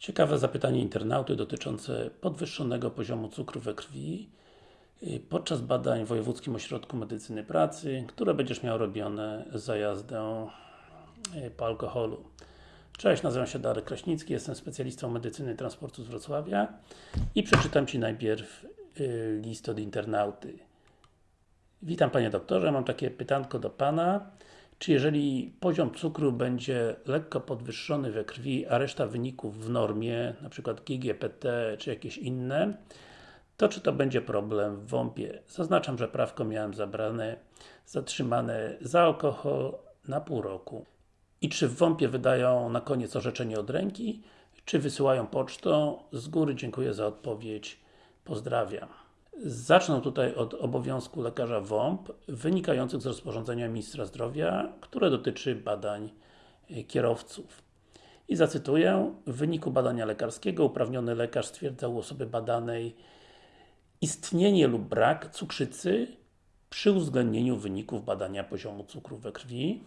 Ciekawe zapytanie internauty dotyczące podwyższonego poziomu cukru we krwi y, podczas badań w Wojewódzkim Ośrodku Medycyny Pracy, które będziesz miał robione za jazdę y, po alkoholu. Cześć, nazywam się Darek Kraśnicki, jestem specjalistą medycyny transportu z Wrocławia i przeczytam Ci najpierw y, list od internauty. Witam Panie Doktorze, mam takie pytanko do Pana. Czy jeżeli poziom cukru będzie lekko podwyższony we krwi, a reszta wyników w normie, przykład GGPT czy jakieś inne, to czy to będzie problem w WOMP-ie? Zaznaczam, że prawko miałem zabrane, zatrzymane za alkohol na pół roku. I czy w WOMP-ie wydają na koniec orzeczenie od ręki, czy wysyłają pocztą? Z góry dziękuję za odpowiedź. Pozdrawiam. Zacznę tutaj od obowiązku lekarza WOMP wynikających z rozporządzenia Ministra Zdrowia, które dotyczy badań e, kierowców. I zacytuję, w wyniku badania lekarskiego uprawniony lekarz stwierdza u osoby badanej istnienie lub brak cukrzycy przy uwzględnieniu wyników badania poziomu cukru we krwi.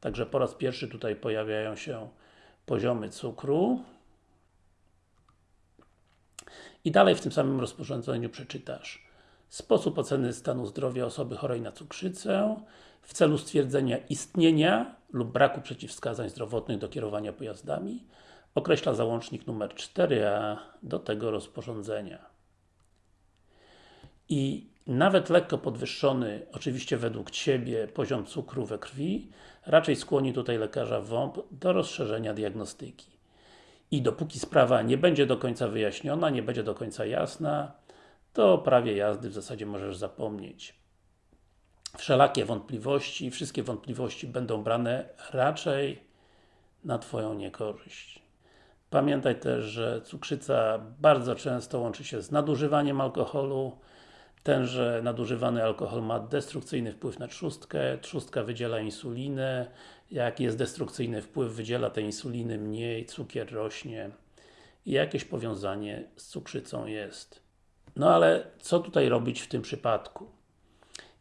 Także po raz pierwszy tutaj pojawiają się poziomy cukru. I dalej w tym samym rozporządzeniu przeczytasz Sposób oceny stanu zdrowia osoby chorej na cukrzycę w celu stwierdzenia istnienia lub braku przeciwwskazań zdrowotnych do kierowania pojazdami określa załącznik numer 4a do tego rozporządzenia. I nawet lekko podwyższony, oczywiście według Ciebie, poziom cukru we krwi raczej skłoni tutaj lekarza WOMP do rozszerzenia diagnostyki. I dopóki sprawa nie będzie do końca wyjaśniona, nie będzie do końca jasna, to prawie jazdy w zasadzie możesz zapomnieć. Wszelakie wątpliwości, wszystkie wątpliwości będą brane raczej na Twoją niekorzyść. Pamiętaj też, że cukrzyca bardzo często łączy się z nadużywaniem alkoholu. Tenże nadużywany alkohol ma destrukcyjny wpływ na trzustkę, trzustka wydziela insulinę. Jak jest destrukcyjny wpływ, wydziela tej insuliny mniej, cukier rośnie. I jakieś powiązanie z cukrzycą jest. No ale, co tutaj robić w tym przypadku?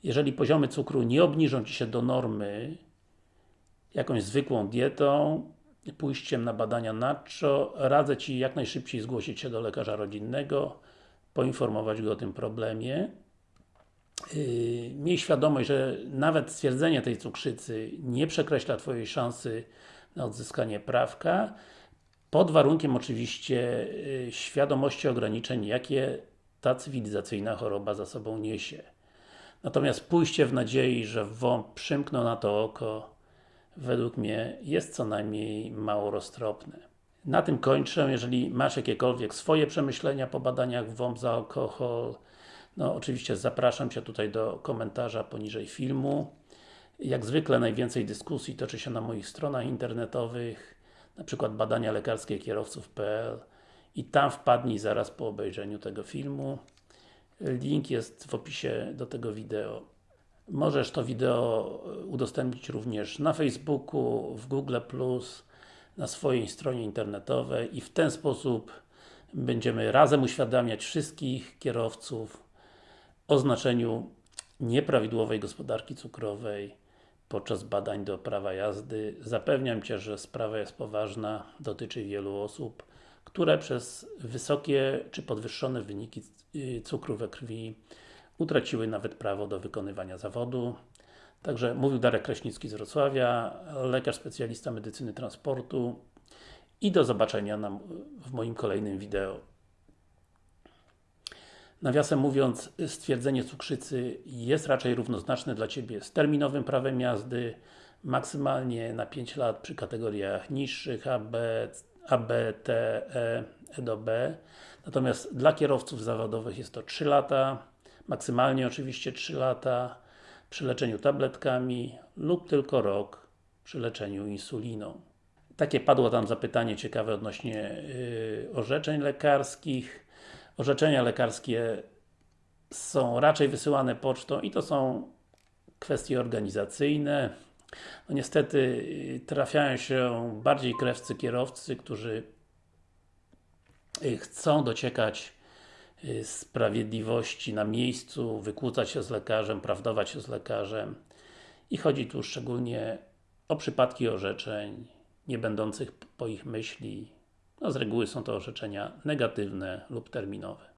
Jeżeli poziomy cukru nie obniżą Ci się do normy jakąś zwykłą dietą, pójściem na badania nadczo, radzę Ci jak najszybciej zgłosić się do lekarza rodzinnego, poinformować go o tym problemie. Yy, miej świadomość, że nawet stwierdzenie tej cukrzycy nie przekreśla Twojej szansy na odzyskanie prawka, pod warunkiem oczywiście yy, świadomości ograniczeń, jakie ta cywilizacyjna choroba za sobą niesie. Natomiast pójście w nadziei, że WOMP przymknął na to oko, według mnie jest co najmniej mało roztropne. Na tym kończę. Jeżeli masz jakiekolwiek swoje przemyślenia po badaniach WOMP za alkohol, no oczywiście zapraszam Cię tutaj do komentarza poniżej filmu. Jak zwykle najwięcej dyskusji toczy się na moich stronach internetowych, na przykład badania lekarskie kierowców.pl i tam wpadnij zaraz po obejrzeniu tego filmu. Link jest w opisie do tego wideo. Możesz to wideo udostępnić również na Facebooku, w Google+, na swojej stronie internetowej i w ten sposób będziemy razem uświadamiać wszystkich kierowców o znaczeniu nieprawidłowej gospodarki cukrowej podczas badań do prawa jazdy. Zapewniam Cię, że sprawa jest poważna, dotyczy wielu osób które przez wysokie czy podwyższone wyniki y, cukru we krwi utraciły nawet prawo do wykonywania zawodu. Także mówił Darek Kraśnicki z Wrocławia, lekarz specjalista medycyny transportu i do zobaczenia na, w moim kolejnym wideo. Nawiasem mówiąc, stwierdzenie cukrzycy jest raczej równoznaczne dla Ciebie z terminowym prawem jazdy, maksymalnie na 5 lat przy kategoriach niższych AB, a, B, T, E, E do B. Natomiast dla kierowców zawodowych jest to 3 lata, maksymalnie oczywiście 3 lata przy leczeniu tabletkami lub tylko rok przy leczeniu insuliną. Takie padło tam zapytanie ciekawe odnośnie yy, orzeczeń lekarskich. Orzeczenia lekarskie są raczej wysyłane pocztą i to są kwestie organizacyjne. No niestety y, trafiają się bardziej krewcy kierowcy, którzy y, chcą dociekać sprawiedliwości na miejscu, wykłócać się z lekarzem, prawdować się z lekarzem i chodzi tu szczególnie o przypadki orzeczeń nie będących po ich myśli, No z reguły są to orzeczenia negatywne lub terminowe.